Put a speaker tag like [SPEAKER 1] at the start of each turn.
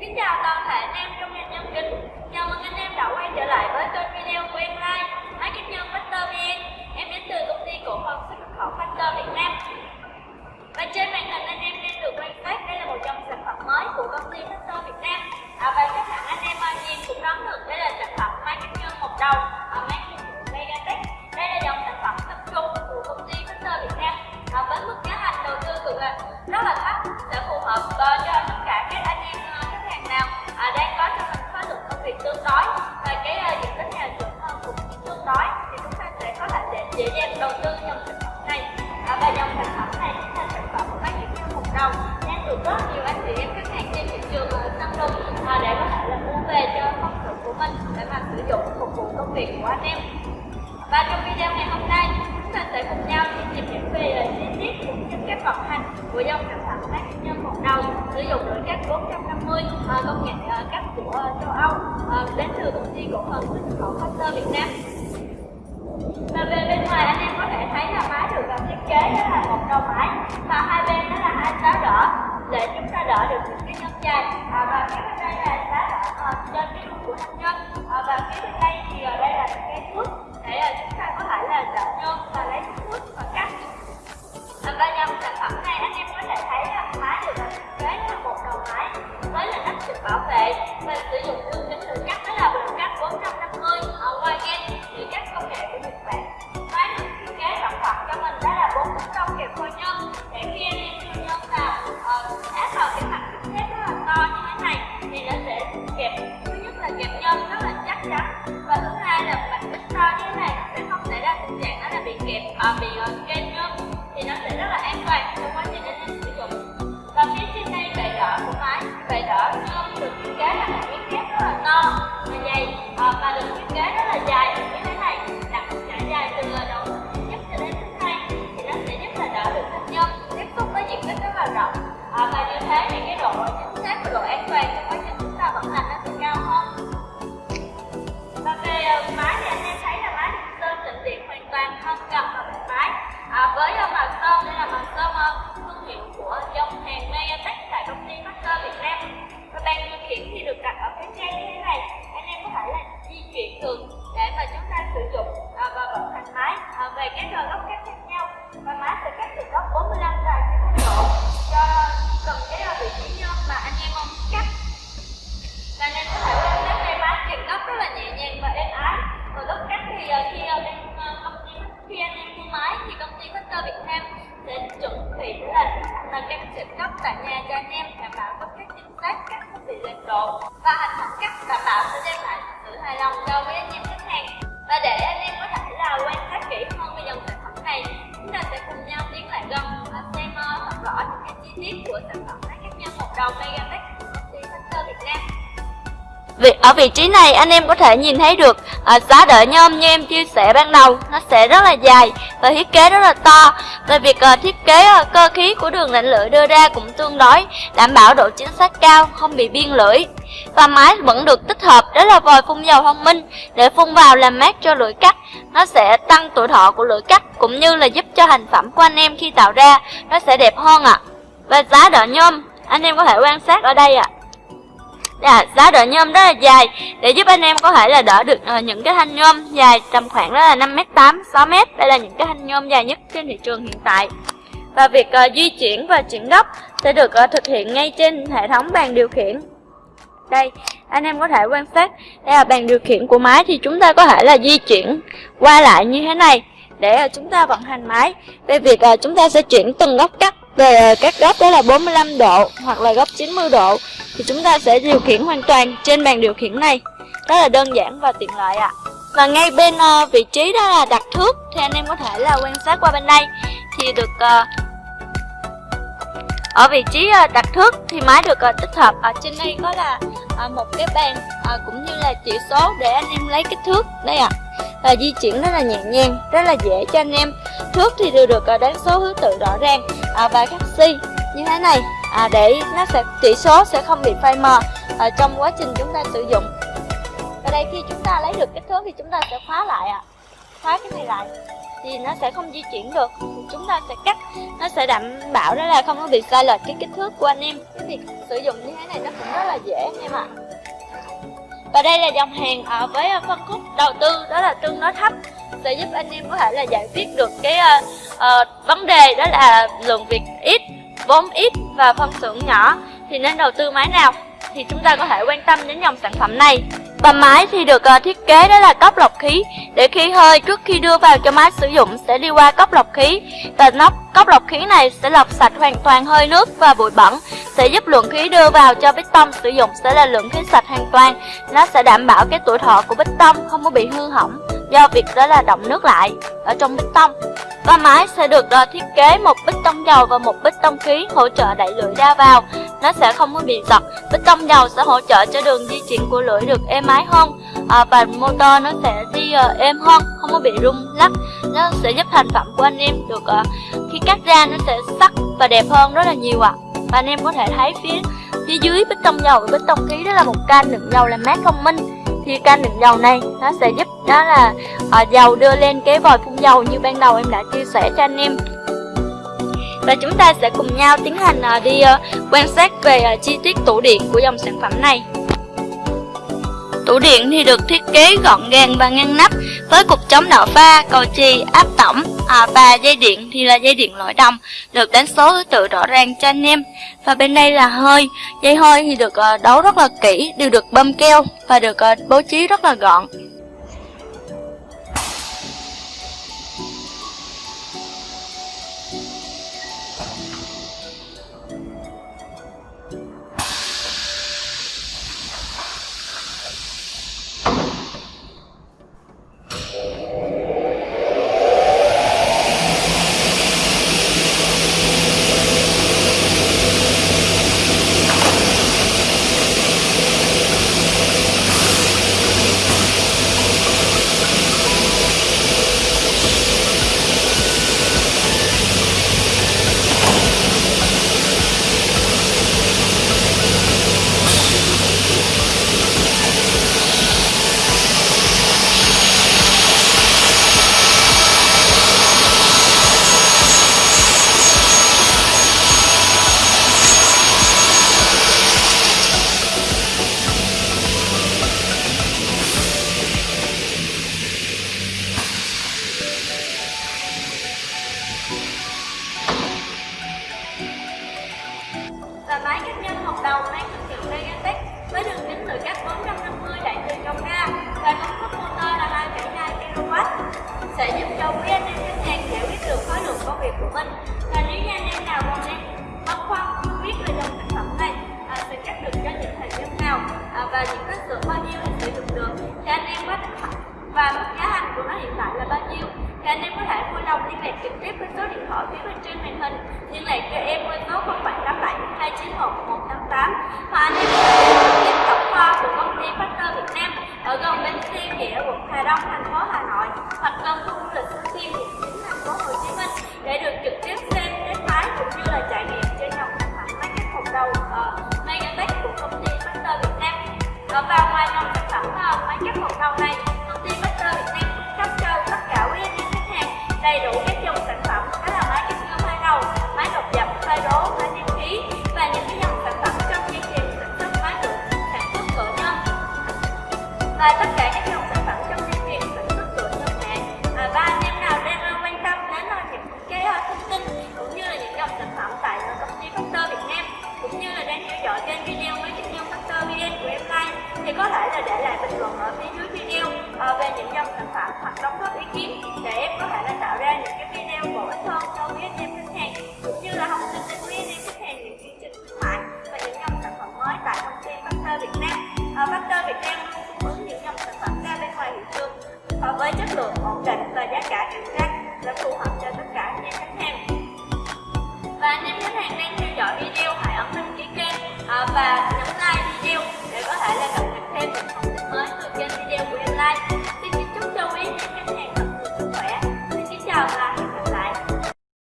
[SPEAKER 1] Xin chào toàn thể anh em trong ngành nhân kính. Chào mừng anh em đã quay trở lại với kênh video của em Lai Máy kinh nhân Factor VN. Em đến từ công ty cổ phần xuất nhập khẩu Factor Việt Nam. Và trên màn hình anh em đang được quan sát Đây là một trong sản phẩm mới của công ty Factor Việt Nam. À, Và chắc hẳn anh em nhìn cũng đoán tương thì chúng ta sẽ có thể dễ, dễ dàng đầu tư dòng sản phẩm này. À, và dòng sản phẩm này chính là sản phẩm máy kiểm tra một đầu. Đang được rất nhiều anh chị em khách hàng trên thị trường ở săn lùng à, để có thể là mua về cho công sở của mình để mà sử dụng phục vụ công việc của anh em. Và trong video ngày hôm nay chúng ta sẽ cùng nhau đi tìm hiểu về chi tiết cũng như các vận hành của dòng sản phẩm máy nhân một đầu. Sử dụng nội các 450 à, công nghệ à, cắt của châu Âu à, đến từ công ty cổ phần xuất khẩu Factor Việt Nam và về bên ngoài anh em có thể thấy là máy được làm thiết kế đó là một đầu máy và hai bên đó là hai giá đỡ để chúng ta đỡ được những cái nhân dài. À, và phía bên đây là giá đỡ ờ, trên cái lưng của thanh nhân. À, và phía bên đây thì ở đây là cái thước để uh, chúng ta có thể là đỡ nhân và lấy thước và cắt. À, và dòng sản phẩm này anh em có thể thấy là máy được thiết kế là một đầu máy với là nắp bảo vệ. Là rộng. À, và như thế thì cái độ chính xác và độ an toàn trong quá trình chúng ta vận hành nó sẽ cao hơn. Và về à, máy thì anh em thấy là máy được sơn tịnh điện hoàn toàn không gặp vào mặt máy. À, với à, màu sơn đây là màu sơn à, thương hiệu của dòng hàng ngay tất cả công ty Master Việt Nam. Và bàn điều khiển thì và hành thức cắt đảm bảo sẽ đem lại sự hài lòng cho với anh em khách hàng. Và để anh em có thể là quan sát kỹ hơn về dòng sản phẩm này chúng ta sẽ cùng nhau tiến lại gần và xem ờ, thật rõ những cái chi tiết của sản phẩm máy cắt nhân một đầu Megatech của công ty Factor Việt Nam.
[SPEAKER 2] Ở vị trí này anh em có thể nhìn thấy được à, giá đỡ nhôm như em chia sẻ ban đầu. Nó sẽ rất là dài và thiết kế rất là to. Và việc à, thiết kế à, cơ khí của đường lạnh lưỡi đưa ra cũng tương đối đảm bảo độ chính xác cao không bị biên lưỡi và máy vẫn được tích hợp đó là vòi phun dầu thông minh để phun vào làm mát cho lưỡi cắt. Nó sẽ tăng tuổi thọ của lưỡi cắt cũng như là giúp cho thành phẩm của anh em khi tạo ra nó sẽ đẹp hơn ạ. À. và giá đỡ nhôm anh em có thể quan sát ở đây ạ. À à, giá đỡ nhôm rất là dài để giúp anh em có thể là đỡ được uh, những cái thanh nhôm dài tầm khoảng đó là 5m8, 6m đây là những cái thanh nhôm dài nhất trên thị trường hiện tại. Và việc uh, di chuyển và chuyển góc sẽ được uh, thực hiện ngay trên hệ thống bàn điều khiển đây, anh em có thể quan sát. Đây là bàn điều khiển của máy, thì chúng ta có thể là di chuyển qua lại như thế này để à, chúng ta vận hành máy. Về việc à, chúng ta sẽ chuyển từng góc cắt về à, các góc đó là 45 độ hoặc là góc 90 độ, thì chúng ta sẽ điều khiển hoàn toàn trên bàn điều khiển này. Rất là đơn giản và tiện lợi ạ. À. và ngay bên vị trí đó là đặt thước, thì anh em có thể là quan sát qua bên đây. Thì được ở vị trí ờ, đặt thước thì máy được ờ, tích hợp. Ở trên đây có là ờ, một cái bàn cũng như là chỉ số để anh em lấy kích thước. Đây ạ. À. và di chuyển rất là nhẹ nhàng rất là dễ cho anh em. Thước thì đều được đánh số thứ tự rõ ràng và khắc si như thế này à, để nó sẽ chỉ số sẽ không bị phai mờ à, trong quá trình chúng ta sử dụng. Và đây khi chúng ta lấy được kích thước thì chúng ta sẽ khóa lại ạ. à khóa cái này lại thì nó sẽ không di chuyển được. Chúng ta sẽ cắt nó sẽ đảm bảo đó là không có bị sai lệch cái kích thước của anh em. Cái việc sử dụng như thế này nó cũng rất là dễ anh em ạ. Và đây là dòng hàng ở với à, phân khúc đầu tư đó là tương đối thấp sẽ giúp anh em có thể là giải quyết được cái uh, uh, vấn đề đó là lượng việc ít vốn ít và phân xưởng nhỏ. Thì nên đầu tư máy nào thì chúng ta có thể quan tâm đến dòng sản phẩm này và máy thì được uh, thiết kế đó là cốc lọc khí. Để khí hơi trước khi đưa vào cho máy sử dụng sẽ đi qua cốc lọc khí. Và nắp cốc lọc khí này sẽ lọc sạch hoàn toàn hơi nước và bụi bẩn. Sẽ giúp lượng khí đưa vào cho bít tông sử dụng sẽ là lượng khí sạch hoàn toàn. Nó sẽ đảm bảo cái tuổi thọ của bít tông không có bị hư hỏng do việc đó là động nước lại ở trong bít tông và máy sẽ được đo thiết kế một bít tông dầu và một bít tông khí hỗ trợ đẩy lưỡi ra vào. Nó sẽ không có bị giật. Bít tông dầu sẽ hỗ trợ cho đường di chuyển của lưỡi được êm ái hơn à, và motor nó sẽ đi uh, êm hơn không có bị rung lắc. Nó sẽ giúp thành phẩm của anh em được uh, khi cắt ra nó sẽ sắc và đẹp hơn rất là nhiều ạ. À. và anh em có thể thấy phía phía dưới bít tông dầu và bít tông khí đó là một can đựng dầu làm mát thông minh thì canh đựng dầu này nó sẽ giúp đó là uh, dầu đưa lên cái vòi phun dầu như ban đầu em đã chia sẻ cho anh em. Và chúng ta sẽ cùng nhau tiến hành uh, đi uh, quan sát về uh, chi tiết tủ điện của dòng sản phẩm này. Tủ điện thì được thiết kế gọn gàng và ngăn nắp với cục chống nở pha, cầu chì, áp tổng à, và dây điện thì là dây điện loại đồng được đánh số thứ tự rõ ràng cho anh em. Và bên đây là hơi, dây hơi thì được à, đấu rất là kỹ, đều được bơm keo và được à, bố trí rất là gọn.
[SPEAKER 1] Sẽ giúp cho quý anh em khách hàng giải quyết được khối lượng công việc của mình. Và nếu như anh em nào còn đang băn khoăn không biết về dòng sản phẩm này à, sẽ cắt được cho những thời gian nào à, và những kích cỡ bao nhiêu thì sử dụng được thì anh em có và mức giá thành của nó hiện tại là bao nhiêu thì anh em có thể vui lòng liên lạc trực tiếp với số điện thoại phía bên trên màn hình. Liên lạc cho em với số 0787 291 188 hoặc anh em có thể trực tiếp tổng kho của công ty Factor Việt Nam ở gần bên xe nghĩa quận Hà Đông thành phố Hà Nội hoặc gần khu du lịch Suối Tiên quận 9 thành phố Hồ Chí Minh để được trực tiếp xem test thái cũng như là trải nghiệm trên dòng sản phẩm máy cắt một đầu ờ, uh, Megatech của công ty Factor Việt Nam. Và vào ngoài dòng sản phẩm uh, máy cắt một đầu này và tất